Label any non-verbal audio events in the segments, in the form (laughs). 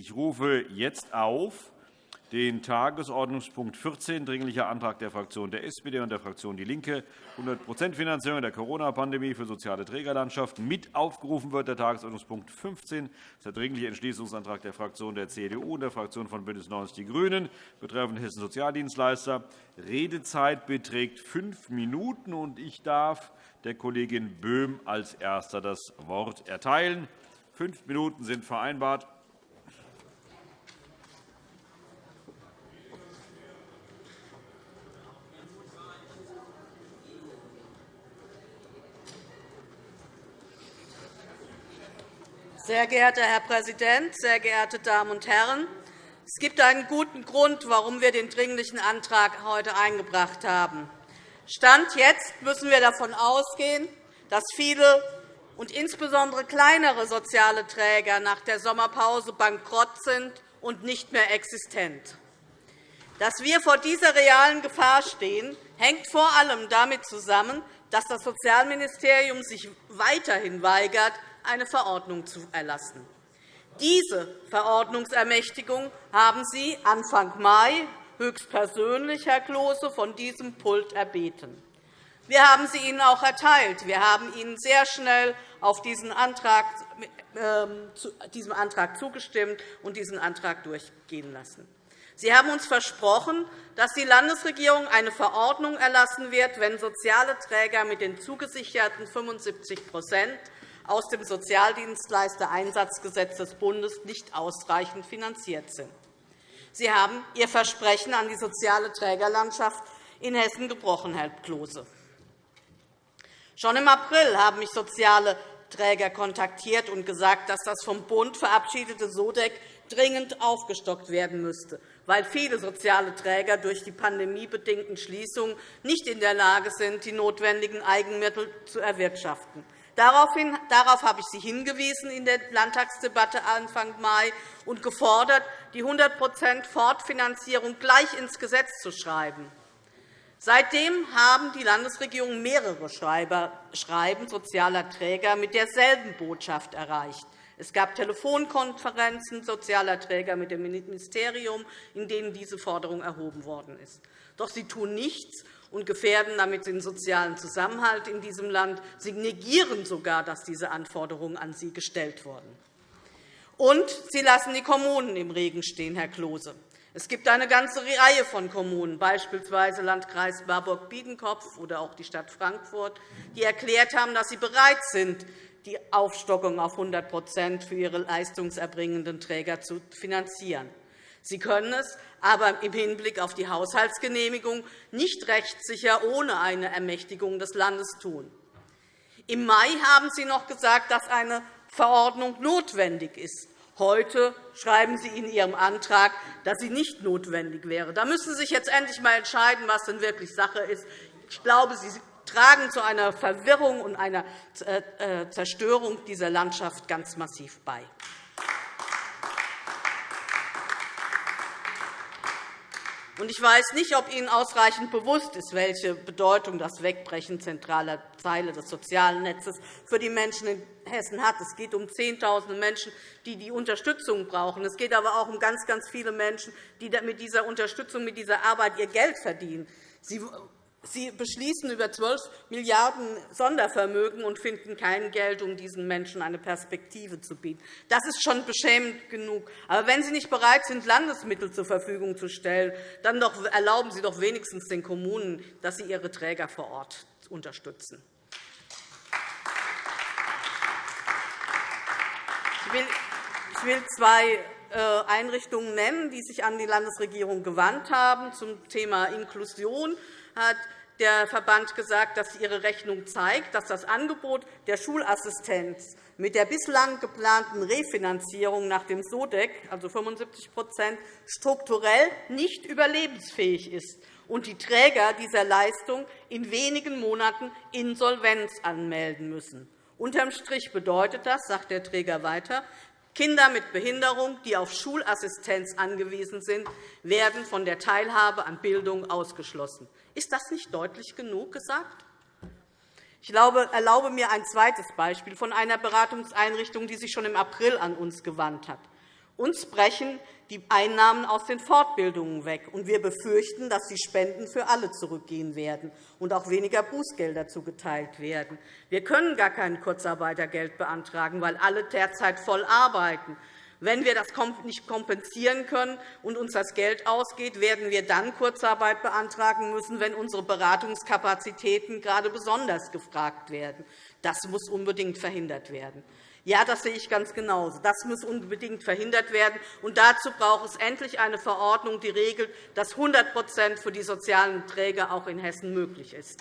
Ich rufe jetzt auf den Tagesordnungspunkt 14, Dringlicher Antrag der Fraktion der SPD und der Fraktion DIE LINKE, 100% Finanzierung der Corona-Pandemie für soziale Trägerlandschaft. Mit aufgerufen wird der Tagesordnungspunkt 15, das ist der Dringliche Entschließungsantrag der Fraktion der CDU und der Fraktion von BÜNDNIS 90 die GRÜNEN betreffend Hessen Sozialdienstleister. Redezeit beträgt fünf Minuten. und Ich darf der Kollegin Böhm als Erster das Wort erteilen. Fünf Minuten sind vereinbart. Sehr geehrter Herr Präsident, sehr geehrte Damen und Herren! Es gibt einen guten Grund, warum wir den Dringlichen Antrag heute eingebracht haben. Stand jetzt müssen wir davon ausgehen, dass viele und insbesondere kleinere soziale Träger nach der Sommerpause bankrott sind und nicht mehr existent. Dass wir vor dieser realen Gefahr stehen, hängt vor allem damit zusammen, dass das Sozialministerium sich weiterhin weigert, eine Verordnung zu erlassen. Diese Verordnungsermächtigung haben Sie Anfang Mai höchstpersönlich, Herr Klose, von diesem Pult erbeten. Wir haben sie Ihnen auch erteilt. Wir haben Ihnen sehr schnell auf diesen Antrag, äh, diesem Antrag zugestimmt und diesen Antrag durchgehen lassen. Sie haben uns versprochen, dass die Landesregierung eine Verordnung erlassen wird, wenn soziale Träger mit den zugesicherten 75 aus dem Sozialdienstleistereinsatzgesetz des Bundes nicht ausreichend finanziert sind. Sie haben Ihr Versprechen an die soziale Trägerlandschaft in Hessen gebrochen, Herr Klose. Schon im April haben mich soziale Träger kontaktiert und gesagt, dass das vom Bund verabschiedete SODEC dringend aufgestockt werden müsste, weil viele soziale Träger durch die pandemiebedingten Schließungen nicht in der Lage sind, die notwendigen Eigenmittel zu erwirtschaften. Darauf habe ich Sie hingewiesen in der Landtagsdebatte Anfang Mai und gefordert, die 100% Fortfinanzierung gleich ins Gesetz zu schreiben. Seitdem haben die Landesregierungen mehrere Schreiben sozialer Träger mit derselben Botschaft erreicht. Es gab Telefonkonferenzen sozialer Träger mit dem Ministerium, in denen diese Forderung erhoben worden ist. Doch sie tun nichts, und gefährden damit den sozialen Zusammenhalt in diesem Land. Sie negieren sogar, dass diese Anforderungen an sie gestellt wurden. Und sie lassen die Kommunen im Regen stehen, Herr Klose. Es gibt eine ganze Reihe von Kommunen, beispielsweise Landkreis Marburg-Biedenkopf oder auch die Stadt Frankfurt, die erklärt haben, dass sie bereit sind, die Aufstockung auf 100% für ihre leistungserbringenden Träger zu finanzieren. Sie können es aber im Hinblick auf die Haushaltsgenehmigung nicht rechtssicher ohne eine Ermächtigung des Landes tun. Im Mai haben Sie noch gesagt, dass eine Verordnung notwendig ist. Heute schreiben Sie in Ihrem Antrag, dass sie nicht notwendig wäre. Da müssen Sie sich jetzt endlich einmal entscheiden, was denn wirklich Sache ist. Ich glaube, Sie tragen zu einer Verwirrung und einer äh, Zerstörung dieser Landschaft ganz massiv bei. Ich weiß nicht, ob Ihnen ausreichend bewusst ist, welche Bedeutung das Wegbrechen zentraler Teile des sozialen Netzes für die Menschen in Hessen hat. Es geht um Zehntausende Menschen, die die Unterstützung brauchen. Es geht aber auch um ganz, ganz viele Menschen, die mit dieser Unterstützung, mit dieser Arbeit ihr Geld verdienen. Sie Sie beschließen über 12 Milliarden € Sondervermögen und finden kein Geld, um diesen Menschen eine Perspektive zu bieten. Das ist schon beschämend genug. Aber wenn Sie nicht bereit sind, Landesmittel zur Verfügung zu stellen, dann erlauben Sie doch wenigstens den Kommunen, dass sie ihre Träger vor Ort unterstützen. Ich will zwei äh, Einrichtungen nennen, die sich an die Landesregierung gewandt haben. Zum Thema Inklusion hat der Verband gesagt, dass ihre Rechnung zeigt, dass das Angebot der Schulassistenz mit der bislang geplanten Refinanzierung nach dem SODEC, also 75% strukturell nicht überlebensfähig ist und die Träger dieser Leistung in wenigen Monaten Insolvenz anmelden müssen. Unterm Strich bedeutet das, sagt der Träger weiter, Kinder mit Behinderung, die auf Schulassistenz angewiesen sind, werden von der Teilhabe an Bildung ausgeschlossen. Ist das nicht deutlich genug gesagt? Ich erlaube mir ein zweites Beispiel von einer Beratungseinrichtung, die sich schon im April an uns gewandt hat. Uns brechen die Einnahmen aus den Fortbildungen weg, und wir befürchten, dass die Spenden für alle zurückgehen werden und auch weniger Bußgelder zugeteilt werden. Wir können gar kein Kurzarbeitergeld beantragen, weil alle derzeit voll arbeiten. Wenn wir das nicht kompensieren können und uns das Geld ausgeht, werden wir dann Kurzarbeit beantragen müssen, wenn unsere Beratungskapazitäten gerade besonders gefragt werden. Das muss unbedingt verhindert werden. Ja, das sehe ich ganz genauso. Das muss unbedingt verhindert werden. Und dazu braucht es endlich eine Verordnung, die regelt, dass 100% für die sozialen Träger auch in Hessen möglich ist.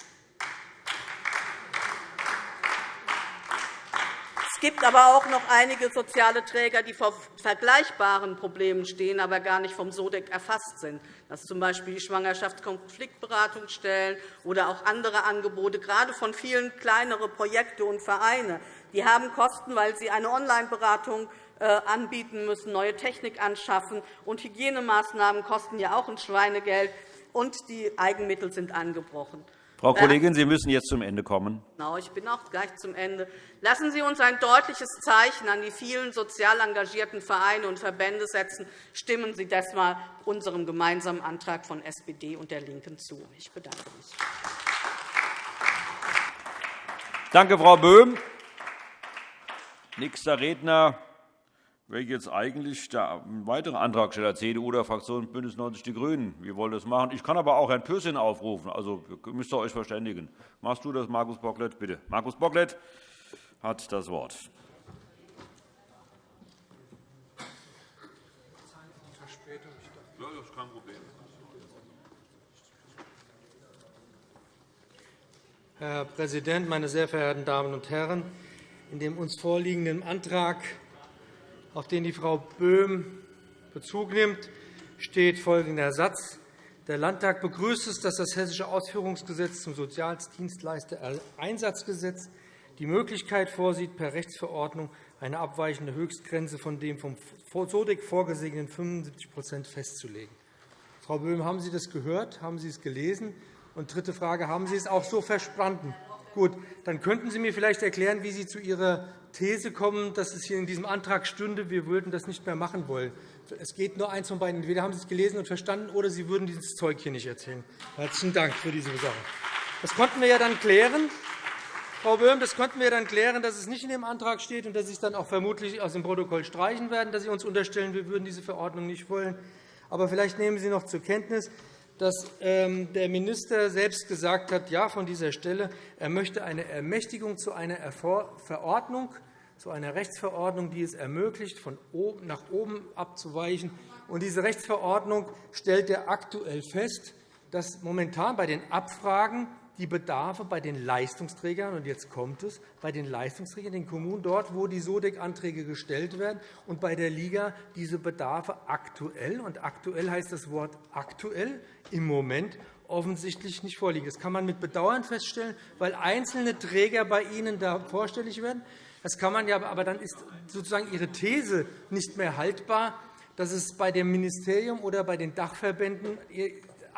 Es gibt aber auch noch einige soziale Träger, die vor vergleichbaren Problemen stehen, aber gar nicht vom SODEC erfasst sind. Das sind z. B. die Schwangerschaftskonfliktberatungsstellen oder auch andere Angebote, gerade von vielen kleineren Projekten und Vereinen. Die haben Kosten, weil sie eine Online-Beratung äh, anbieten müssen, neue Technik anschaffen. Und Hygienemaßnahmen kosten ja auch ein Schweinegeld, und die Eigenmittel sind angebrochen. Frau Kollegin, Sie müssen jetzt zum Ende kommen. Genau, ich bin auch gleich zum Ende. Lassen Sie uns ein deutliches Zeichen an die vielen sozial engagierten Vereine und Verbände setzen. Stimmen Sie deshalb unserem gemeinsamen Antrag von SPD und der LINKEN zu. Ich bedanke mich. Danke, Frau Böhm. Nächster Redner wäre jetzt eigentlich der weitere Antragsteller CDU oder Fraktion BÜNDNIS 90 die GRÜNEN. Wir wollen das machen. Ich kann aber auch Herrn Pürsün aufrufen. Also, müsst ihr euch verständigen. Machst du das, Markus Bocklet? Bitte. Markus Bocklet hat das Wort. Herr Präsident, meine sehr verehrten Damen und Herren! In dem uns vorliegenden Antrag auf den die Frau Böhm Bezug nimmt, steht folgender Satz. Der Landtag begrüßt es, dass das Hessische Ausführungsgesetz zum Sozialdienstleistereinsatzgesetz die Möglichkeit vorsieht, per Rechtsverordnung eine abweichende Höchstgrenze von dem vom SODIC vorgesehenen 75% festzulegen. Frau Böhm, haben Sie das gehört? Haben Sie es gelesen? Und dritte Frage, haben Sie es auch so verstanden? Gut, dann könnten Sie mir vielleicht erklären, wie Sie zu Ihrer These kommen, dass es hier in diesem Antrag stünde, wir würden das nicht mehr machen wollen. Es geht nur eins von beiden. Entweder haben Sie es gelesen und verstanden, oder Sie würden dieses Zeug hier nicht erzählen. Herzlichen Dank für diese Sache. Das konnten wir ja dann klären. Frau Böhm, das konnten wir dann klären, dass es nicht in dem Antrag steht und dass Sie es dann auch vermutlich aus dem Protokoll streichen werden, dass Sie uns unterstellen, wir würden diese Verordnung nicht wollen. Aber vielleicht nehmen Sie noch zur Kenntnis, dass ähm, der Minister selbst gesagt hat, ja, von dieser Stelle, er möchte eine Ermächtigung zu einer Verordnung zu einer Rechtsverordnung, die es ermöglicht, von oben nach oben abzuweichen. Und diese Rechtsverordnung stellt er aktuell fest, dass momentan bei den Abfragen die Bedarfe bei den Leistungsträgern, und jetzt kommt es, bei den Leistungsträgern, den Kommunen, dort, wo die SODEC-Anträge gestellt werden, und bei der Liga diese Bedarfe aktuell, und aktuell heißt das Wort aktuell, im Moment offensichtlich nicht vorliegen. Das kann man mit Bedauern feststellen, weil einzelne Träger bei Ihnen da vorstellig werden. Das kann man ja, aber dann ist sozusagen Ihre These nicht mehr haltbar, dass es bei dem Ministerium oder bei den Dachverbänden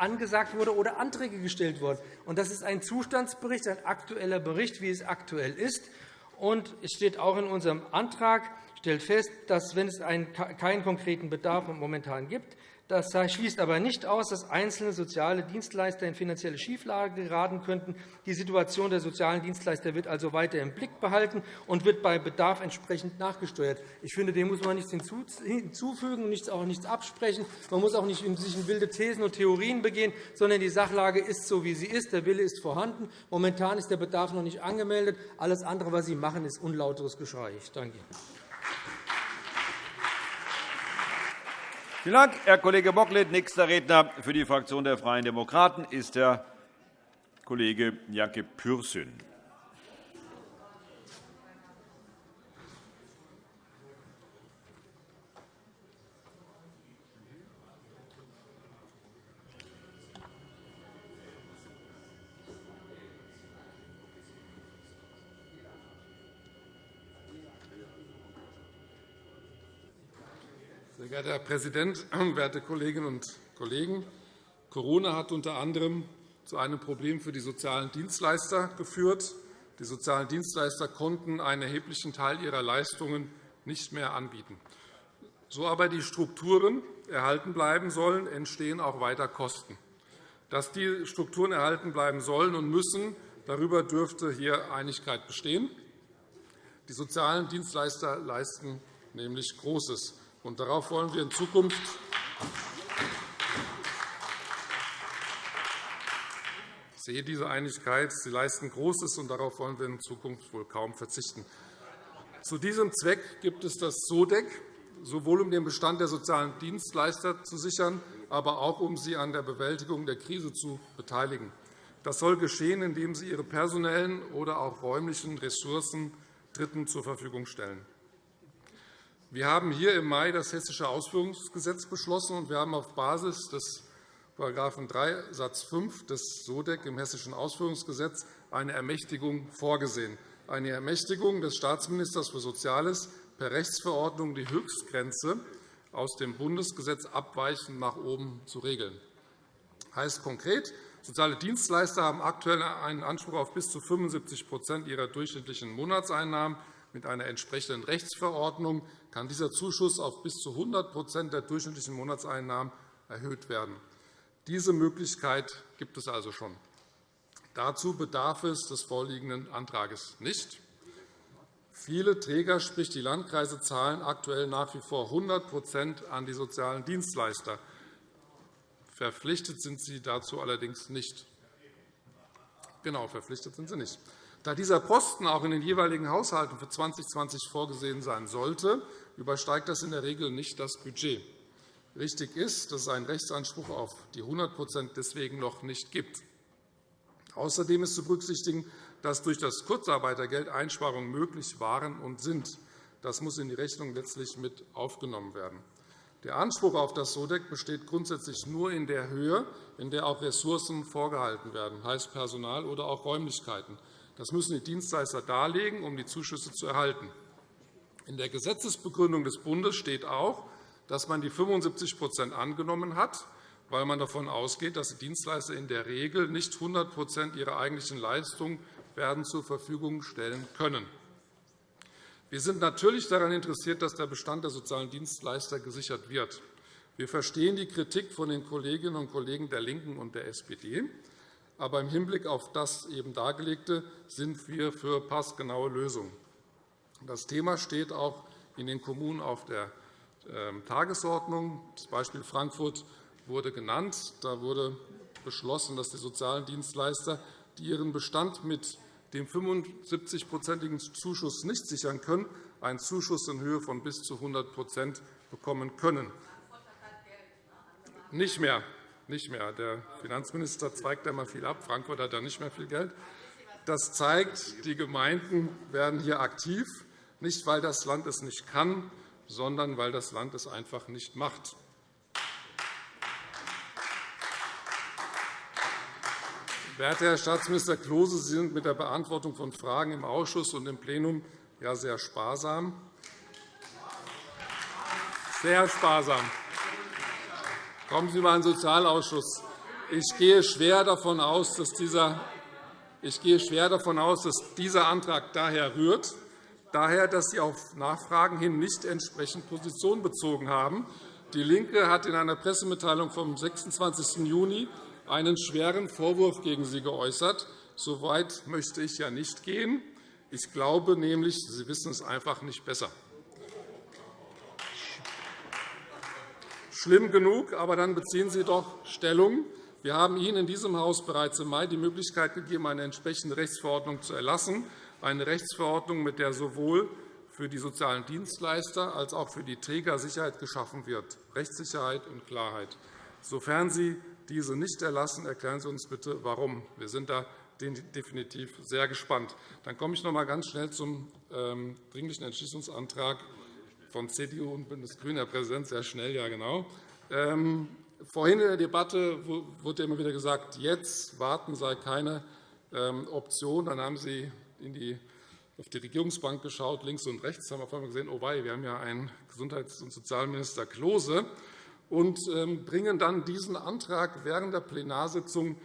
angesagt wurde oder Anträge gestellt wurden. Das ist ein Zustandsbericht, ein aktueller Bericht, wie es aktuell ist. Und es steht auch in unserem Antrag, stellt fest, dass, wenn es keinen konkreten Bedarf momentan gibt, das schließt aber nicht aus, dass einzelne soziale Dienstleister in finanzielle Schieflage geraten könnten. Die Situation der sozialen Dienstleister wird also weiter im Blick behalten und wird bei Bedarf entsprechend nachgesteuert. Ich finde, dem muss man nichts hinzufügen und auch nichts absprechen. Man muss auch nicht sich in wilde Thesen und Theorien begehen, sondern die Sachlage ist so, wie sie ist. Der Wille ist vorhanden. Momentan ist der Bedarf noch nicht angemeldet. Alles andere, was Sie machen, ist unlauteres Geschrei. Ich danke Ihnen. Vielen Dank, Herr Kollege Bocklet. Nächster Redner für die Fraktion der Freien Demokraten ist der Kollege Jacke Pürsün. Geehrter Herr Präsident, (clears throat) werte Kolleginnen und Kollegen! Corona hat unter anderem zu einem Problem für die sozialen Dienstleister geführt. Die sozialen Dienstleister konnten einen erheblichen Teil ihrer Leistungen nicht mehr anbieten. so aber die Strukturen erhalten bleiben sollen, entstehen auch weiter Kosten. Dass die Strukturen erhalten bleiben sollen und müssen, darüber dürfte hier Einigkeit bestehen. Die sozialen Dienstleister leisten nämlich Großes. Und darauf wollen wir in Zukunft Ich sehe diese Einigkeit. Sie leisten Großes, und darauf wollen wir in Zukunft wohl kaum verzichten. Zu diesem Zweck gibt es das SODEC, sowohl um den Bestand der sozialen Dienstleister zu sichern, aber auch um sie an der Bewältigung der Krise zu beteiligen. Das soll geschehen, indem sie ihre personellen oder auch räumlichen Ressourcen Dritten zur Verfügung stellen. Wir haben hier im Mai das Hessische Ausführungsgesetz beschlossen, und wir haben auf Basis des § 3 Satz 5 des SODEC im Hessischen Ausführungsgesetz eine Ermächtigung vorgesehen, eine Ermächtigung des Staatsministers für Soziales, per Rechtsverordnung die Höchstgrenze aus dem Bundesgesetz abweichend nach oben zu regeln. Das heißt konkret, soziale Dienstleister haben aktuell einen Anspruch auf bis zu 75% ihrer durchschnittlichen Monatseinnahmen. Mit einer entsprechenden Rechtsverordnung kann dieser Zuschuss auf bis zu 100% der durchschnittlichen Monatseinnahmen erhöht werden. Diese Möglichkeit gibt es also schon. Dazu bedarf es des vorliegenden Antrags nicht. Viele Träger, sprich die Landkreise, zahlen aktuell nach wie vor 100% an die sozialen Dienstleister. Verpflichtet sind sie dazu allerdings nicht. Genau, verpflichtet sind sie nicht. Da dieser Posten auch in den jeweiligen Haushalten für 2020 vorgesehen sein sollte, übersteigt das in der Regel nicht das Budget. Richtig ist, dass es einen Rechtsanspruch auf die 100% deswegen noch nicht gibt. Außerdem ist zu berücksichtigen, dass durch das Kurzarbeitergeld Einsparungen möglich waren und sind. Das muss in die Rechnung letztlich mit aufgenommen werden. Der Anspruch auf das SODEC besteht grundsätzlich nur in der Höhe, in der auch Ressourcen vorgehalten werden, heißt Personal oder auch Räumlichkeiten. Das müssen die Dienstleister darlegen, um die Zuschüsse zu erhalten. In der Gesetzesbegründung des Bundes steht auch, dass man die 75% angenommen hat, weil man davon ausgeht, dass die Dienstleister in der Regel nicht 100% ihrer eigentlichen Leistungen werden zur Verfügung stellen können. Wir sind natürlich daran interessiert, dass der Bestand der sozialen Dienstleister gesichert wird. Wir verstehen die Kritik von den Kolleginnen und Kollegen der LINKEN und der SPD. Aber im Hinblick auf das eben Dargelegte sind wir für passgenaue Lösungen. Das Thema steht auch in den Kommunen auf der ähm, Tagesordnung. Das Beispiel Frankfurt wurde genannt. Da wurde beschlossen, dass die sozialen Dienstleister, die ihren Bestand mit dem 75-prozentigen Zuschuss nicht sichern können, einen Zuschuss in Höhe von bis zu 100% bekommen können. Nicht mehr. Nicht mehr. Der Finanzminister zweigt einmal viel ab. Frankfurt hat da nicht mehr viel Geld. Das zeigt, die Gemeinden werden hier aktiv, nicht weil das Land es nicht kann, sondern weil das Land es einfach nicht macht. Werter Herr Staatsminister Klose, Sie sind mit der Beantwortung von Fragen im Ausschuss und im Plenum ja sehr sparsam. Sehr sparsam. Kommen Sie einmal in den Sozialausschuss. Ich gehe schwer davon aus, dass dieser ich gehe schwer davon aus, dass dieser Antrag daher rührt, daher, dass Sie auf Nachfragen hin nicht entsprechend Position bezogen haben. DIE LINKE hat in einer Pressemitteilung vom 26. Juni einen schweren Vorwurf gegen Sie geäußert. So weit möchte ich ja nicht gehen. Ich glaube nämlich, Sie wissen es einfach nicht besser. Schlimm genug, aber dann beziehen Sie doch Stellung. Wir haben Ihnen in diesem Haus bereits im Mai die Möglichkeit gegeben, eine entsprechende Rechtsverordnung zu erlassen, eine Rechtsverordnung, mit der sowohl für die sozialen Dienstleister als auch für die Träger Sicherheit geschaffen wird, Rechtssicherheit und Klarheit. Sofern Sie diese nicht erlassen, erklären Sie uns bitte, warum. Wir sind da definitiv sehr gespannt. Dann komme ich noch einmal ganz schnell zum ähm, Dringlichen Entschließungsantrag von CDU und BÜNDNIS GRÜNE, Herr Präsident, sehr schnell, ja genau. Ähm, vorhin in der Debatte wurde immer wieder gesagt, jetzt warten sei keine ähm, Option. Dann haben Sie die, auf die Regierungsbank geschaut, links und rechts, haben auf einmal gesehen, oh wei, wir haben ja einen Gesundheits- und Sozialminister Klose und ähm, bringen dann diesen Antrag während der Plenarsitzung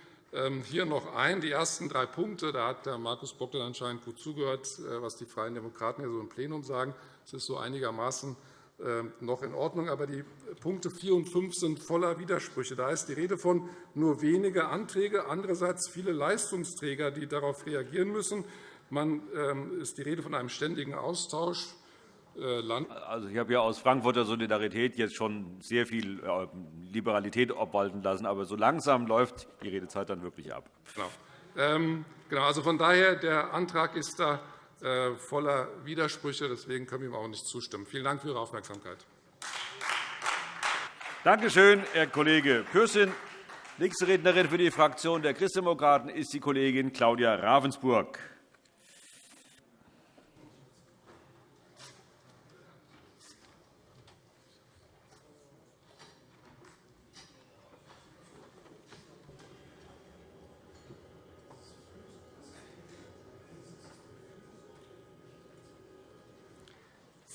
hier noch ein. Die ersten drei Punkte, da hat Herr Markus Bock anscheinend gut zugehört, äh, was die Freien Demokraten hier so im Plenum sagen. Das ist so einigermaßen ähm, noch in Ordnung. Aber die Punkte 4 und 5 sind voller Widersprüche. Da ist die Rede von nur wenige Anträge, andererseits viele Leistungsträger, die darauf reagieren müssen. Man ähm, ist die Rede von einem ständigen Austausch. Äh, also, ich habe ja aus Frankfurter Solidarität jetzt schon sehr viel äh, Liberalität obwalten lassen. Aber so langsam läuft die Redezeit dann wirklich ab. Genau. Ähm, genau. Also von daher, der Antrag ist da voller Widersprüche. Deswegen können wir ihm auch nicht zustimmen. Vielen Dank für Ihre Aufmerksamkeit. Danke schön, Herr Kollege Pürsün. Nächste Rednerin für die Fraktion der Christdemokraten ist die Kollegin Claudia Ravensburg.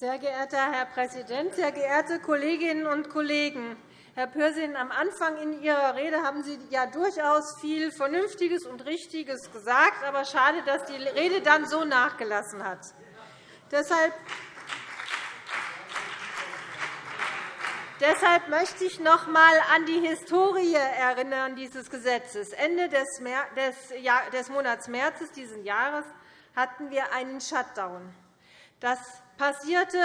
Sehr geehrter Herr Präsident, sehr geehrte Kolleginnen und Kollegen! Herr Pürsün, am Anfang in Ihrer Rede haben Sie ja durchaus viel Vernünftiges und Richtiges gesagt. Aber schade, dass die Rede dann so nachgelassen hat. Deshalb Deshalb möchte ich noch einmal an die Historie erinnern dieses Gesetzes. Ende des Monats März dieses Jahres hatten wir einen Shutdown. Das passierte,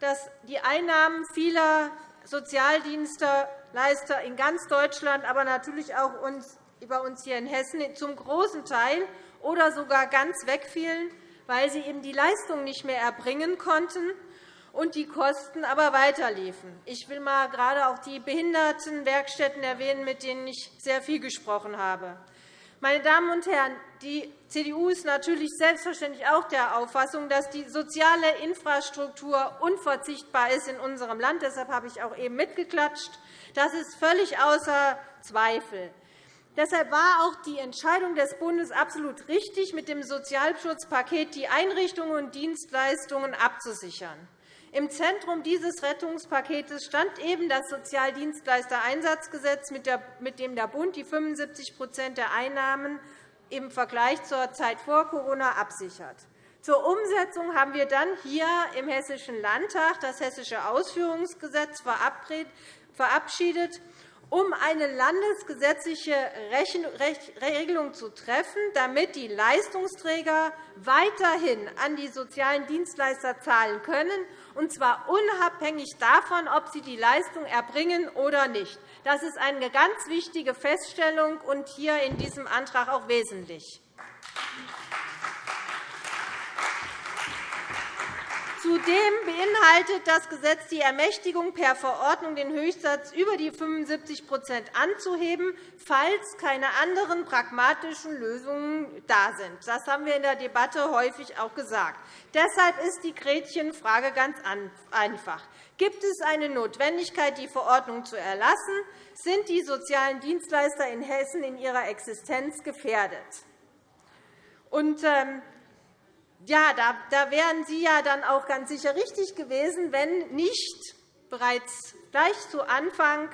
dass die Einnahmen vieler Sozialdienstleister in ganz Deutschland, aber natürlich auch bei uns hier in Hessen zum großen Teil oder sogar ganz wegfielen, weil sie eben die Leistung nicht mehr erbringen konnten und die Kosten aber weiterliefen. Ich will mal gerade auch die Behindertenwerkstätten erwähnen, mit denen ich sehr viel gesprochen habe. Meine Damen und Herren, die CDU ist natürlich selbstverständlich auch der Auffassung, dass die soziale Infrastruktur unverzichtbar ist in unserem Land. Deshalb habe ich auch eben mitgeklatscht. Das ist völlig außer Zweifel. Deshalb war auch die Entscheidung des Bundes absolut richtig, mit dem Sozialschutzpaket die Einrichtungen und Dienstleistungen abzusichern. Im Zentrum dieses Rettungspakets stand eben das Sozialdienstleistereinsatzgesetz, mit dem der Bund die 75% der Einnahmen im Vergleich zur Zeit vor Corona absichert. Zur Umsetzung haben wir dann hier im Hessischen Landtag das Hessische Ausführungsgesetz verabschiedet um eine landesgesetzliche Regelung zu treffen, damit die Leistungsträger weiterhin an die sozialen Dienstleister zahlen können, und zwar unabhängig davon, ob sie die Leistung erbringen oder nicht. Das ist eine ganz wichtige Feststellung und hier in diesem Antrag auch wesentlich. Zudem beinhaltet das Gesetz die Ermächtigung, per Verordnung den Höchstsatz über die 75% anzuheben, falls keine anderen pragmatischen Lösungen da sind. Das haben wir in der Debatte häufig auch gesagt. Deshalb ist die Gretchenfrage ganz einfach. Gibt es eine Notwendigkeit, die Verordnung zu erlassen? Sind die sozialen Dienstleister in Hessen in ihrer Existenz gefährdet? Ähm, ja, da, da wären Sie ja dann auch ganz sicher richtig gewesen, wenn nicht bereits gleich zu Anfang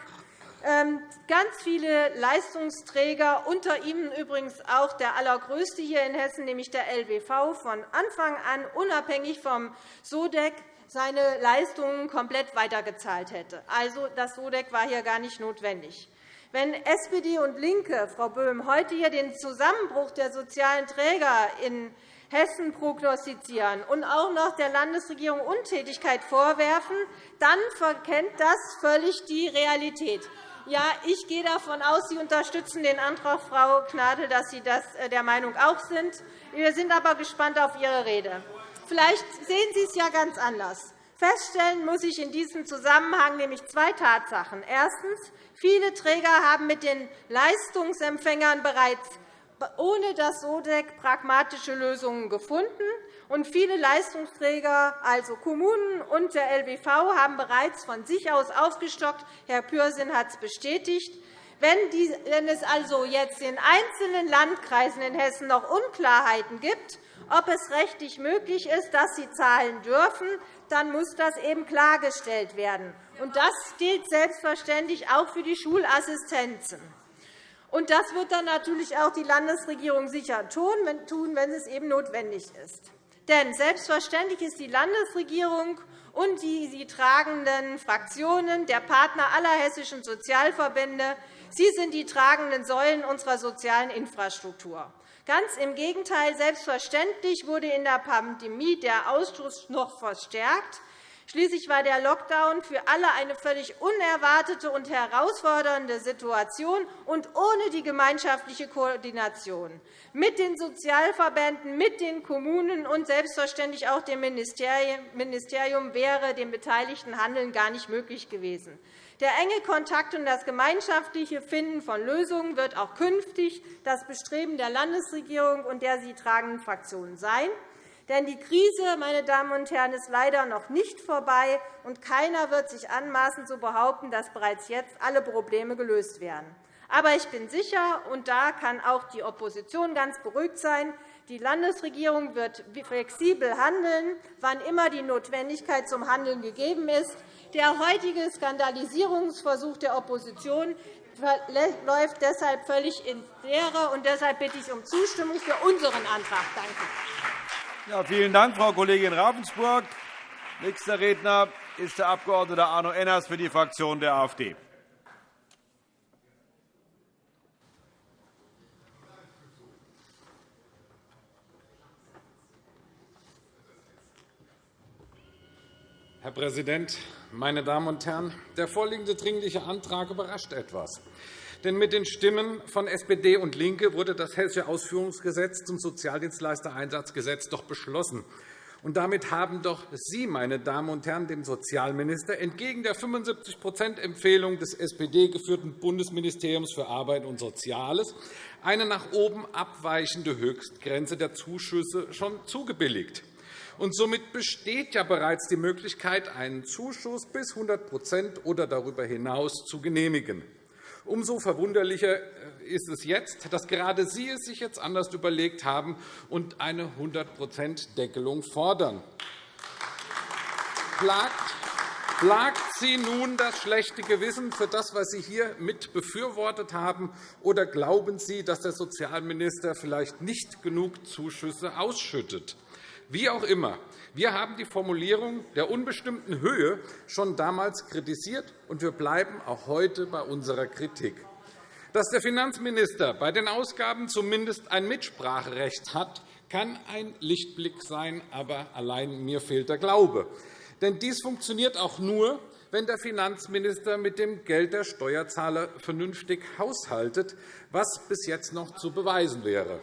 ähm, ganz viele Leistungsträger, unter ihnen übrigens auch der allergrößte hier in Hessen, nämlich der LBV, von Anfang an unabhängig vom SODEC seine Leistungen komplett weitergezahlt hätte. Also, das SODEC war hier gar nicht notwendig. Wenn SPD und LINKE, Frau Böhm, heute hier den Zusammenbruch der sozialen Träger in Hessen prognostizieren und auch noch der Landesregierung Untätigkeit vorwerfen, dann verkennt das völlig die Realität. Ja, ich gehe davon aus, Sie unterstützen den Antrag, Frau Gnadl, dass Sie das äh, der Meinung auch sind. Wir sind aber gespannt auf Ihre Rede. Vielleicht sehen Sie es ja ganz anders. Feststellen muss ich in diesem Zusammenhang nämlich zwei Tatsachen. Erstens. Viele Träger haben mit den Leistungsempfängern bereits ohne das SODEC pragmatische Lösungen gefunden. Und viele Leistungsträger, also Kommunen und der LBV, haben bereits von sich aus aufgestockt. Herr Pürsün hat es bestätigt. Wenn es also jetzt in einzelnen Landkreisen in Hessen noch Unklarheiten gibt, ob es rechtlich möglich ist, dass sie zahlen dürfen, dann muss das eben klargestellt werden. Das gilt selbstverständlich auch für die Schulassistenzen. Und das wird dann natürlich auch die Landesregierung sicher tun, wenn es eben notwendig ist. Denn selbstverständlich ist die Landesregierung und die sie tragenden Fraktionen, der Partner aller hessischen Sozialverbände. Sie sind die tragenden Säulen unserer sozialen Infrastruktur. Ganz im Gegenteil. Selbstverständlich wurde in der Pandemie der Ausschuss noch verstärkt. Schließlich war der Lockdown für alle eine völlig unerwartete und herausfordernde Situation und ohne die gemeinschaftliche Koordination mit den Sozialverbänden, mit den Kommunen und selbstverständlich auch dem Ministerium wäre dem beteiligten Handeln gar nicht möglich gewesen. Der enge Kontakt und das gemeinschaftliche Finden von Lösungen wird auch künftig das Bestreben der Landesregierung und der sie tragenden Fraktionen sein. Denn die Krise meine Damen und Herren, ist leider noch nicht vorbei, und keiner wird sich anmaßen, zu behaupten, dass bereits jetzt alle Probleme gelöst werden. Aber ich bin sicher, und da kann auch die Opposition ganz beruhigt sein, die Landesregierung wird flexibel handeln, wann immer die Notwendigkeit zum Handeln gegeben ist. Der heutige Skandalisierungsversuch der Opposition läuft deshalb völlig ins Leere. Und deshalb bitte ich um Zustimmung für unseren Antrag. Danke. Ja, vielen Dank, Frau Kollegin Ravensburg. Nächster Redner ist der Abg. Arno Enners für die Fraktion der AfD. Herr Präsident, meine Damen und Herren! Der vorliegende Dringliche Antrag überrascht etwas. Denn mit den Stimmen von SPD und LINKE wurde das Hessische Ausführungsgesetz zum Sozialdienstleistereinsatzgesetz doch beschlossen. Und damit haben doch Sie, meine Damen und Herren, dem Sozialminister entgegen der 75-Empfehlung des SPD-geführten Bundesministeriums für Arbeit und Soziales eine nach oben abweichende Höchstgrenze der Zuschüsse schon zugebilligt. Und somit besteht ja bereits die Möglichkeit, einen Zuschuss bis 100% oder darüber hinaus zu genehmigen. Umso verwunderlicher äh, ist es jetzt, dass gerade Sie es sich jetzt anders überlegt haben und eine 100% fordern. Plagt Sie nun das schlechte Gewissen für das, was Sie hier mit befürwortet haben, oder glauben Sie, dass der Sozialminister vielleicht nicht genug Zuschüsse ausschüttet? Wie auch immer, wir haben die Formulierung der unbestimmten Höhe schon damals kritisiert, und wir bleiben auch heute bei unserer Kritik. Dass der Finanzminister bei den Ausgaben zumindest ein Mitspracherecht hat, kann ein Lichtblick sein, aber allein mir fehlt der Glaube. Denn dies funktioniert auch nur, wenn der Finanzminister mit dem Geld der Steuerzahler vernünftig haushaltet, was bis jetzt noch zu beweisen wäre.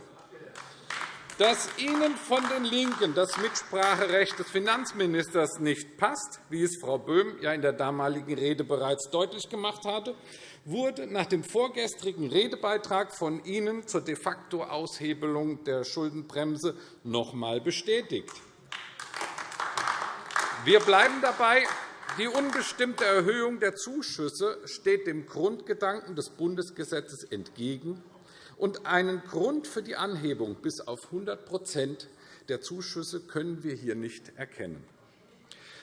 Dass Ihnen von den LINKEN das Mitspracherecht des Finanzministers nicht passt, wie es Frau Böhm ja in der damaligen Rede bereits deutlich gemacht hatte, wurde nach dem vorgestrigen Redebeitrag von Ihnen zur de facto Aushebelung der Schuldenbremse noch einmal bestätigt. Wir bleiben dabei, die unbestimmte Erhöhung der Zuschüsse steht dem Grundgedanken des Bundesgesetzes entgegen und einen Grund für die Anhebung bis auf 100% der Zuschüsse können wir hier nicht erkennen.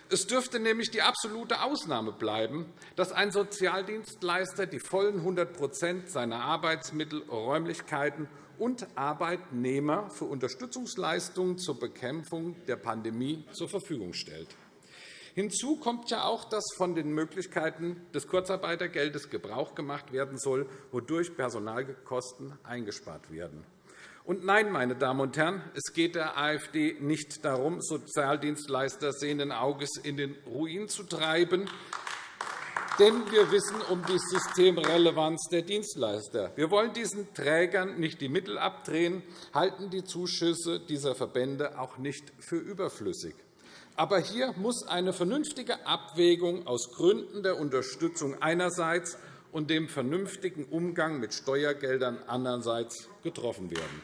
Es dürfte nämlich die absolute Ausnahme bleiben, dass ein Sozialdienstleister die vollen 100% seiner Arbeitsmittel, Räumlichkeiten und Arbeitnehmer für Unterstützungsleistungen zur Bekämpfung der Pandemie zur Verfügung stellt. Hinzu kommt ja auch, dass von den Möglichkeiten des Kurzarbeitergeldes Gebrauch gemacht werden soll, wodurch Personalkosten eingespart werden. Und nein, meine Damen und Herren, es geht der AfD nicht darum, Sozialdienstleister sehenden Auges in den Ruin zu treiben. Denn wir wissen um die Systemrelevanz der Dienstleister. Wir wollen diesen Trägern nicht die Mittel abdrehen, halten die Zuschüsse dieser Verbände auch nicht für überflüssig. Aber hier muss eine vernünftige Abwägung aus Gründen der Unterstützung einerseits und dem vernünftigen Umgang mit Steuergeldern andererseits getroffen werden.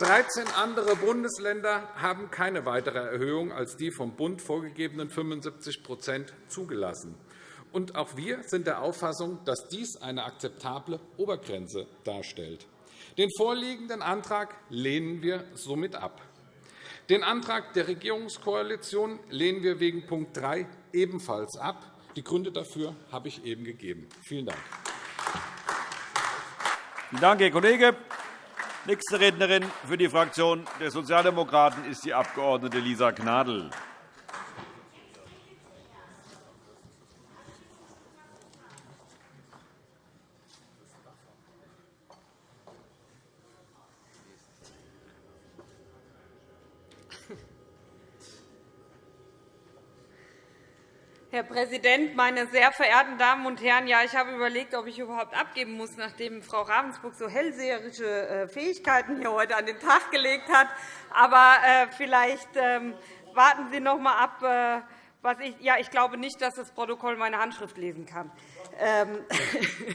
13 andere Bundesländer haben keine weitere Erhöhung als die vom Bund vorgegebenen 75% zugelassen. Und auch wir sind der Auffassung, dass dies eine akzeptable Obergrenze darstellt. Den vorliegenden Antrag lehnen wir somit ab. Den Antrag der Regierungskoalition lehnen wir wegen Punkt 3 ebenfalls ab. Die Gründe dafür habe ich eben gegeben. Vielen Dank. Vielen Dank, Herr Kollege. Nächste Rednerin für die Fraktion der Sozialdemokraten ist die Abg. Lisa Gnadl. Präsident, meine sehr verehrten Damen und Herren! Ja, ich habe überlegt, ob ich überhaupt abgeben muss, nachdem Frau Ravensburg so hellseherische äh, Fähigkeiten hier heute an den Tag gelegt hat. Aber äh, vielleicht ähm, warten Sie noch einmal ab. Äh, was ich, ja, ich glaube nicht, dass das Protokoll meine Handschrift lesen kann. Ähm,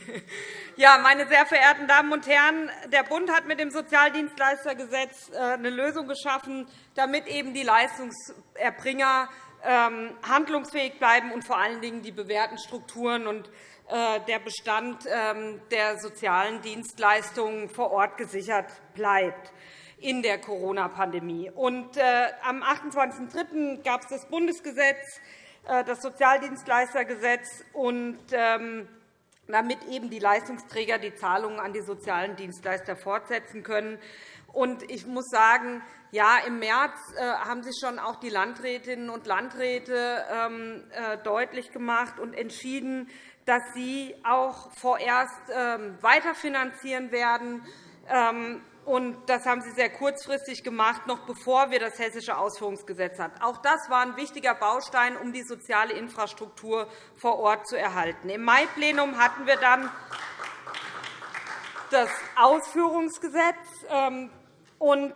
(laughs) ja, meine sehr verehrten Damen und Herren, der Bund hat mit dem Sozialdienstleistergesetz eine Lösung geschaffen, damit eben die Leistungserbringer ähm, handlungsfähig bleiben und vor allen Dingen die bewährten Strukturen und äh, der Bestand ähm, der sozialen Dienstleistungen vor Ort gesichert bleibt in der Corona-Pandemie. Äh, am 28.03. gab es das Bundesgesetz, äh, das Sozialdienstleistergesetz, und ähm, damit eben die Leistungsträger die Zahlungen an die sozialen Dienstleister fortsetzen können. Ich muss sagen, ja, Im März äh, haben sich schon auch die Landrätinnen und Landräte ähm, äh, deutlich gemacht und entschieden, dass sie auch vorerst ähm, weiterfinanzieren werden. Ähm, das haben Sie sehr kurzfristig gemacht, noch bevor wir das Hessische Ausführungsgesetz hatten. Auch das war ein wichtiger Baustein, um die soziale Infrastruktur vor Ort zu erhalten. Im Mai-Plenum hatten wir dann das Ausführungsgesetz. Und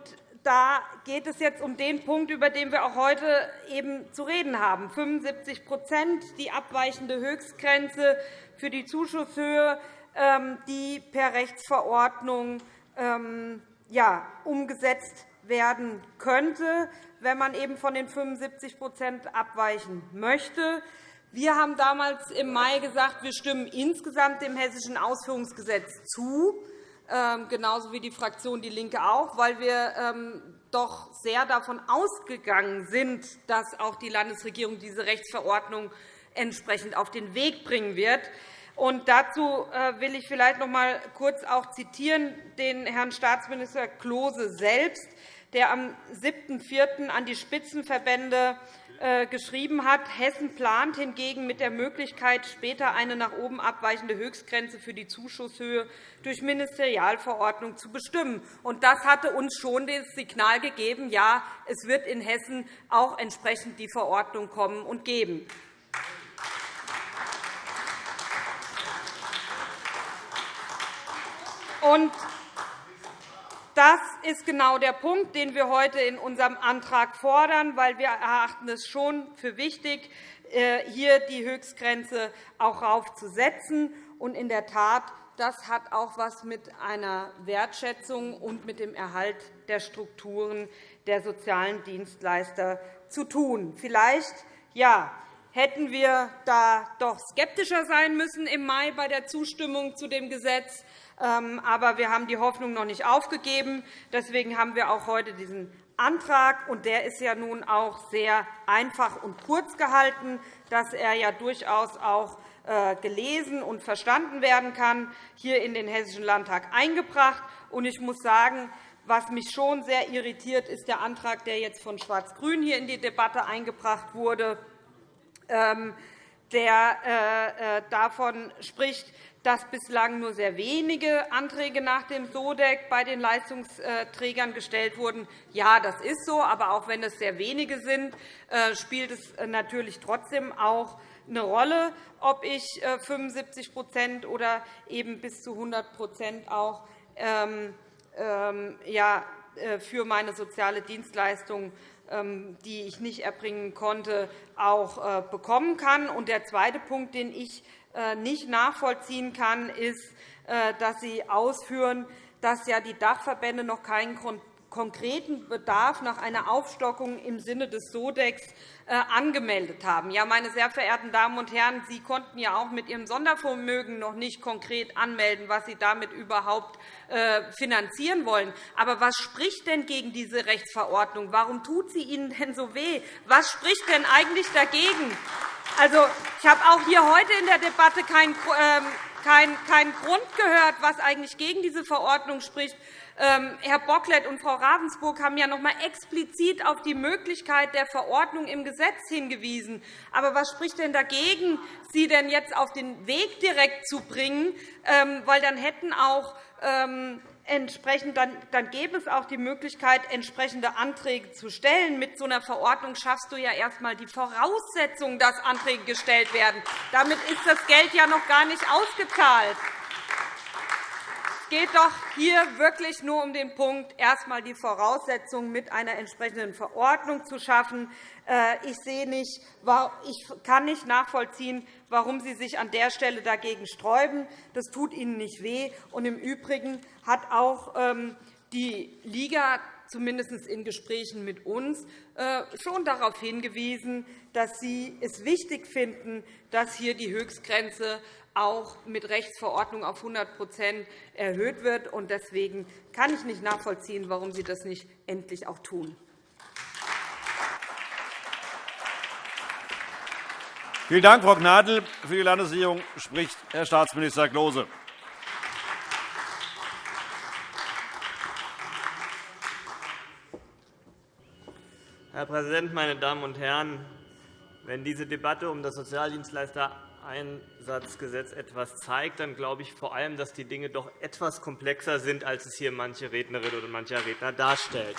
da geht es jetzt um den Punkt, über den wir auch heute eben zu reden haben. 75% die abweichende Höchstgrenze für die Zuschusshöhe, ähm, die per Rechtsverordnung ähm, umgesetzt werden könnte, wenn man eben von den 75% abweichen möchte. Wir haben damals im Mai gesagt, wir stimmen insgesamt dem Hessischen Ausführungsgesetz zu. Ähm, genauso wie die Fraktion DIE LINKE auch, weil wir ähm, doch sehr davon ausgegangen sind, dass auch die Landesregierung diese Rechtsverordnung entsprechend auf den Weg bringen wird. Und dazu äh, will ich vielleicht noch einmal kurz auch zitieren den Herrn Staatsminister Klose selbst, der am 7.4. an die Spitzenverbände äh, geschrieben hat, Hessen plant hingegen mit der Möglichkeit, später eine nach oben abweichende Höchstgrenze für die Zuschusshöhe durch Ministerialverordnung zu bestimmen. Das hatte uns schon das Signal gegeben, ja, es wird in Hessen auch entsprechend die Verordnung kommen und geben. Und das ist genau der Punkt, den wir heute in unserem Antrag fordern, weil wir erachten es schon für wichtig, äh, hier die Höchstgrenze auch raufzusetzen. Und in der Tat, das hat auch etwas mit einer Wertschätzung und mit dem Erhalt der Strukturen der sozialen Dienstleister zu tun. Vielleicht ja, hätten wir da doch skeptischer sein müssen im Mai bei der Zustimmung zu dem Gesetz. Ähm, aber wir haben die Hoffnung noch nicht aufgegeben. Deswegen haben wir auch heute diesen Antrag. Und der ist ja nun auch sehr einfach und kurz gehalten, dass er ja durchaus auch äh, gelesen und verstanden werden kann, hier in den Hessischen Landtag eingebracht. Und ich muss sagen, was mich schon sehr irritiert, ist der Antrag, der jetzt von Schwarz-Grün hier in die Debatte eingebracht wurde, ähm, der äh, äh, davon spricht, dass bislang nur sehr wenige Anträge nach dem SODEC bei den Leistungsträgern gestellt wurden. Ja, das ist so, aber auch wenn es sehr wenige sind, äh, spielt es äh, natürlich trotzdem auch eine Rolle, ob ich 75% äh, oder eben bis zu 100% auch ähm, ähm, für meine soziale Dienstleistung ähm, die ich nicht erbringen konnte, auch bekommen kann. Der zweite Punkt, den ich äh, nicht nachvollziehen kann, ist, äh, dass Sie ausführen, dass ja die Dachverbände noch keinen konkreten Bedarf nach einer Aufstockung im Sinne des SODEX äh, angemeldet haben. Ja, meine sehr verehrten Damen und Herren, Sie konnten ja auch mit Ihrem Sondervermögen noch nicht konkret anmelden, was Sie damit überhaupt finanzieren wollen. Aber was spricht denn gegen diese Rechtsverordnung? Warum tut sie Ihnen denn so weh? Was spricht denn eigentlich dagegen? Also, ich habe auch hier heute in der Debatte keinen ähm, Grund gehört, was eigentlich gegen diese Verordnung spricht. Ähm, Herr Bocklet und Frau Ravensburg haben ja noch einmal explizit auf die Möglichkeit der Verordnung im Gesetz hingewiesen. Aber was spricht denn dagegen, sie denn jetzt auf den Weg direkt zu bringen? Ähm, weil dann hätten auch entsprechend, dann, dann gäbe es auch die Möglichkeit, entsprechende Anträge zu stellen. Mit so einer Verordnung schaffst du ja erst einmal die Voraussetzung, dass Anträge gestellt werden. Damit ist das Geld ja noch gar nicht ausgezahlt. Es geht doch hier wirklich nur um den Punkt, erst einmal die Voraussetzungen mit einer entsprechenden Verordnung zu schaffen. Äh, ich, sehe nicht, ich kann nicht nachvollziehen, warum Sie sich an der Stelle dagegen sträuben. Das tut Ihnen nicht weh. Und Im Übrigen hat auch ähm, die Liga zumindest in Gesprächen mit uns äh, schon darauf hingewiesen, dass sie es wichtig finden, dass hier die Höchstgrenze auch mit Rechtsverordnung auf 100% erhöht wird. Deswegen kann ich nicht nachvollziehen, warum Sie das nicht endlich auch tun. Vielen Dank, Frau Gnadl. Für die Landesregierung spricht Herr Staatsminister Klose. Herr Präsident, meine Damen und Herren! Wenn diese Debatte um das Sozialdienstleistereinsatzgesetz etwas zeigt, dann glaube ich vor allem, dass die Dinge doch etwas komplexer sind, als es hier manche Rednerin oder mancher Redner darstellt.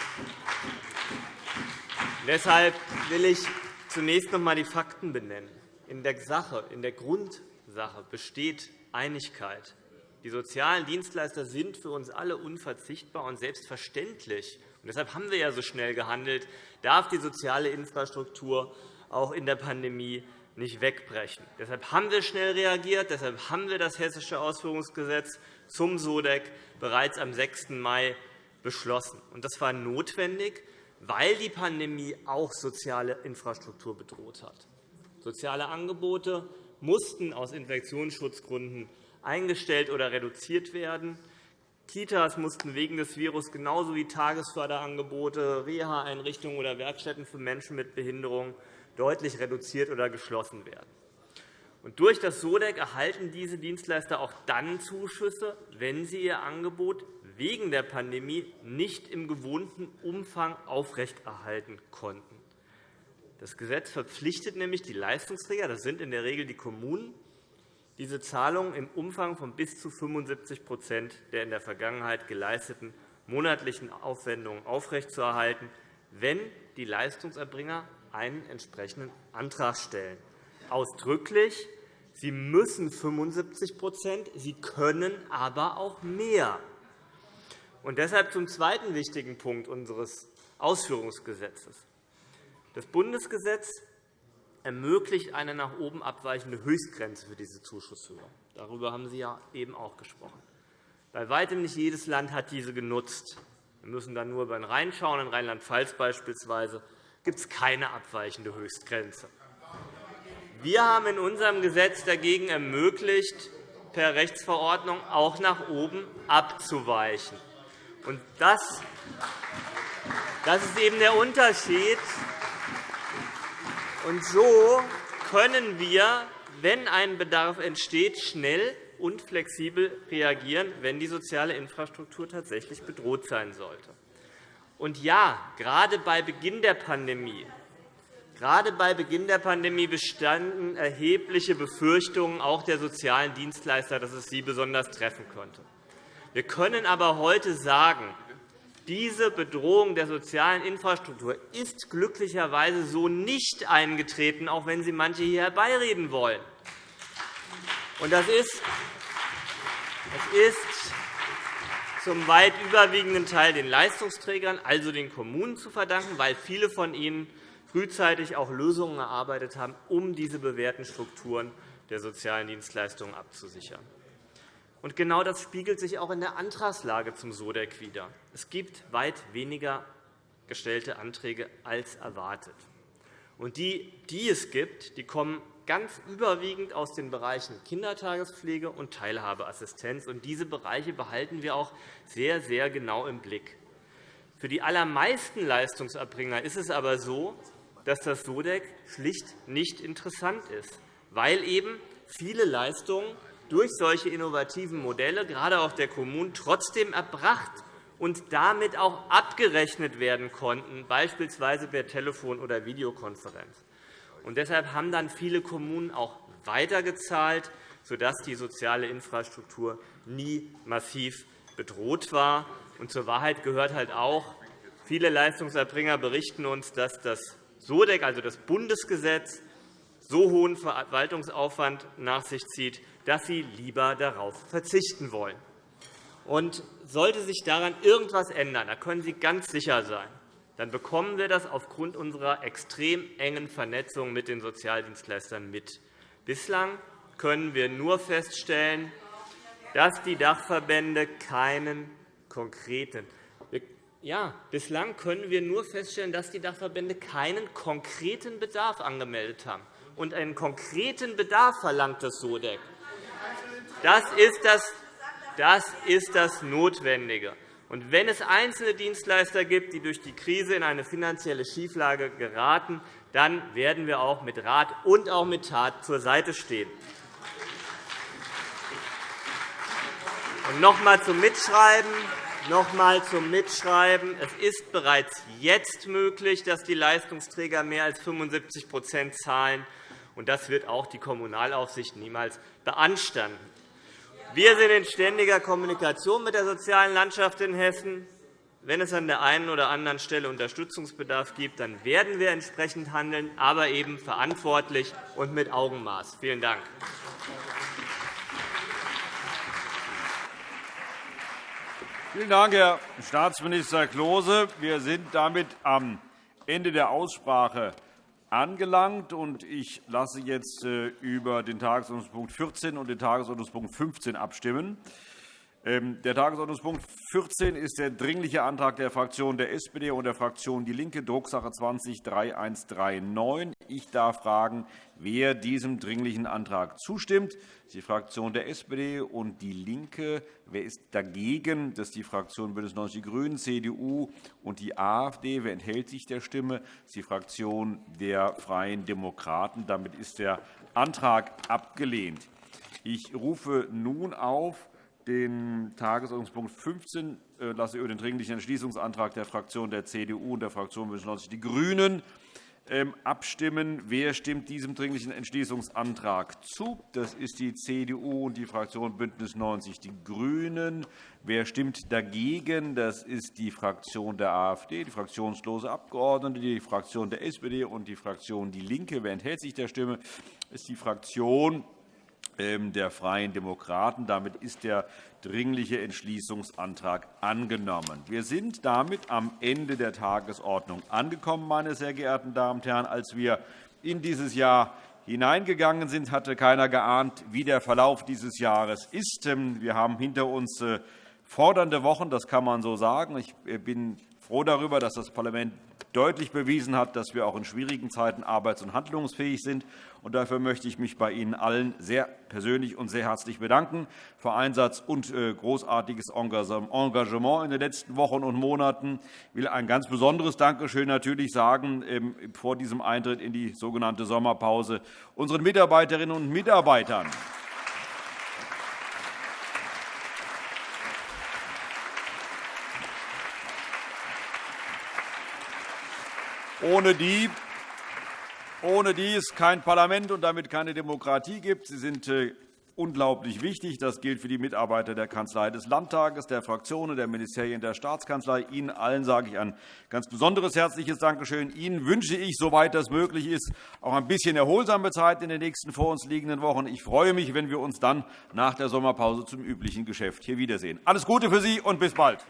Deshalb will ich zunächst noch einmal die Fakten benennen. In der Sache, in der Grundsache besteht Einigkeit. Die sozialen Dienstleister sind für uns alle unverzichtbar und selbstverständlich. Und deshalb haben wir ja so schnell gehandelt, darf die soziale Infrastruktur auch in der Pandemie nicht wegbrechen. Deshalb haben wir schnell reagiert. Deshalb haben wir das Hessische Ausführungsgesetz zum SODEC bereits am 6. Mai beschlossen. Das war notwendig, weil die Pandemie auch soziale Infrastruktur bedroht hat. Soziale Angebote mussten aus Infektionsschutzgründen eingestellt oder reduziert werden. Kitas mussten wegen des Virus genauso wie Tagesförderangebote, Reha-Einrichtungen oder Werkstätten für Menschen mit Behinderung deutlich reduziert oder geschlossen werden. durch das SODEC erhalten diese Dienstleister auch dann Zuschüsse, wenn sie ihr Angebot wegen der Pandemie nicht im gewohnten Umfang aufrechterhalten konnten. Das Gesetz verpflichtet nämlich die Leistungsträger, das sind in der Regel die Kommunen, diese Zahlungen im Umfang von bis zu 75% der in der Vergangenheit geleisteten monatlichen Aufwendungen aufrechtzuerhalten, wenn die Leistungserbringer einen entsprechenden Antrag stellen. Ausdrücklich, sie müssen 75% sie können aber auch mehr. Und deshalb zum zweiten wichtigen Punkt unseres Ausführungsgesetzes. Das Bundesgesetz ermöglicht eine nach oben abweichende Höchstgrenze für diese Zuschusshöhe. Darüber haben Sie ja eben auch gesprochen. Bei weitem nicht jedes Land hat diese genutzt. Wir müssen dann nur über den Rhein schauen. In Rheinland-Pfalz beispielsweise gibt es keine abweichende Höchstgrenze. Wir haben in unserem Gesetz dagegen ermöglicht, per Rechtsverordnung auch nach oben abzuweichen. das, das ist eben der Unterschied und so können wir, wenn ein Bedarf entsteht, schnell und flexibel reagieren, wenn die soziale Infrastruktur tatsächlich bedroht sein sollte. Und ja, gerade bei Beginn der Pandemie Gerade bei Beginn der Pandemie bestanden erhebliche Befürchtungen auch der sozialen Dienstleister, dass es sie besonders treffen könnte. Wir können aber heute sagen, diese Bedrohung der sozialen Infrastruktur ist glücklicherweise so nicht eingetreten, auch wenn Sie manche hier herbeireden wollen. Das ist, das ist zum weit überwiegenden Teil den Leistungsträgern, also den Kommunen, zu verdanken, weil viele von ihnen frühzeitig auch Lösungen erarbeitet haben, um diese bewährten Strukturen der sozialen Dienstleistungen abzusichern. Und genau das spiegelt sich auch in der Antragslage zum SODEC wider. Es gibt weit weniger gestellte Anträge als erwartet. Und die, die es gibt, die kommen ganz überwiegend aus den Bereichen Kindertagespflege und Teilhabeassistenz. Und diese Bereiche behalten wir auch sehr, sehr genau im Blick. Für die allermeisten Leistungserbringer ist es aber so, dass das SODEC schlicht nicht interessant ist, weil eben viele Leistungen durch solche innovativen Modelle, gerade auch der Kommunen, trotzdem erbracht und damit auch abgerechnet werden konnten, beispielsweise per Telefon- oder Videokonferenz. Und deshalb haben dann viele Kommunen auch weitergezahlt, sodass die soziale Infrastruktur nie massiv bedroht war. Und zur Wahrheit gehört halt auch, viele Leistungserbringer berichten uns, dass das SODEC, also das Bundesgesetz, so hohen Verwaltungsaufwand nach sich zieht, dass sie lieber darauf verzichten wollen. Und sollte sich daran irgendetwas ändern, da können Sie ganz sicher sein, dann bekommen wir das aufgrund unserer extrem engen Vernetzung mit den Sozialdienstleistern mit. Bislang können wir nur feststellen, dass die Dachverbände keinen konkreten ja, bislang können wir nur feststellen, dass die Dachverbände keinen konkreten Bedarf angemeldet haben. Und einen konkreten Bedarf verlangt das SODEC. Das ist das, das ist das Notwendige. Und wenn es einzelne Dienstleister gibt, die durch die Krise in eine finanzielle Schieflage geraten, dann werden wir auch mit Rat und auch mit Tat zur Seite stehen. Und noch einmal zum Mitschreiben. Noch einmal zum Mitschreiben. Es ist bereits jetzt möglich, dass die Leistungsträger mehr als 75% zahlen. Und das wird auch die Kommunalaufsicht niemals beanstanden. Wir sind in ständiger Kommunikation mit der sozialen Landschaft in Hessen. Wenn es an der einen oder anderen Stelle Unterstützungsbedarf gibt, dann werden wir entsprechend handeln, aber eben verantwortlich und mit Augenmaß. Vielen Dank. Vielen Dank, Herr Staatsminister Klose. Wir sind damit am Ende der Aussprache angelangt. Ich lasse jetzt äh, über den Tagesordnungspunkt 14 und den Tagesordnungspunkt 15 abstimmen. Ähm, der Tagesordnungspunkt 14 ist der Dringliche Antrag der Fraktion der SPD und der Fraktion DIE LINKE, Drucksache 20-3139. Ich darf fragen, wer diesem Dringlichen Antrag zustimmt. Das ist die Fraktion der SPD und DIE LINKE. Wer ist dagegen? Das ist die Fraktion BÜNDNIS 90 die GRÜNEN, CDU und die AfD. Wer enthält sich der Stimme? Das ist die Fraktion der Freien Demokraten. Damit ist der Antrag abgelehnt. Ich rufe nun auf den Tagesordnungspunkt 15 äh, lasse über den Dringlichen Entschließungsantrag der Fraktion der CDU und der Fraktion BÜNDNIS 90 die GRÜNEN ähm, abstimmen. Wer stimmt diesem Dringlichen Entschließungsantrag zu? Das ist die CDU und die Fraktion BÜNDNIS 90 die GRÜNEN. Wer stimmt dagegen? Das ist die Fraktion der AfD, die fraktionslose Abgeordnete, die Fraktion der SPD und die Fraktion DIE LINKE. Wer enthält sich der Stimme? Das ist die Fraktion der Freien Demokraten. Damit ist der Dringliche Entschließungsantrag angenommen. Wir sind damit am Ende der Tagesordnung angekommen, meine sehr geehrten Damen und Herren. Als wir in dieses Jahr hineingegangen sind, hatte keiner geahnt, wie der Verlauf dieses Jahres ist. Ähm, wir haben hinter uns äh, fordernde Wochen, das kann man so sagen. Ich äh, bin froh darüber, dass das Parlament deutlich bewiesen hat, dass wir auch in schwierigen Zeiten arbeits- und handlungsfähig sind. Dafür möchte ich mich bei Ihnen allen sehr persönlich und sehr herzlich bedanken für Einsatz und äh, großartiges Engagement in den letzten Wochen und Monaten. Ich will ein ganz besonderes Dankeschön natürlich sagen ähm, vor diesem Eintritt in die sogenannte Sommerpause unseren Mitarbeiterinnen und Mitarbeitern. Ohne die ohne die es kein Parlament und damit keine Demokratie gibt. Sie sind äh, unglaublich wichtig. Das gilt für die Mitarbeiter der Kanzlei des Landtages, der Fraktionen, der Ministerien der Staatskanzlei. Ihnen allen sage ich ein ganz besonderes herzliches Dankeschön. Ihnen wünsche ich, soweit das möglich ist, auch ein bisschen erholsame Zeit in den nächsten vor uns liegenden Wochen. Ich freue mich, wenn wir uns dann nach der Sommerpause zum üblichen Geschäft hier wiedersehen. Alles Gute für Sie und bis bald.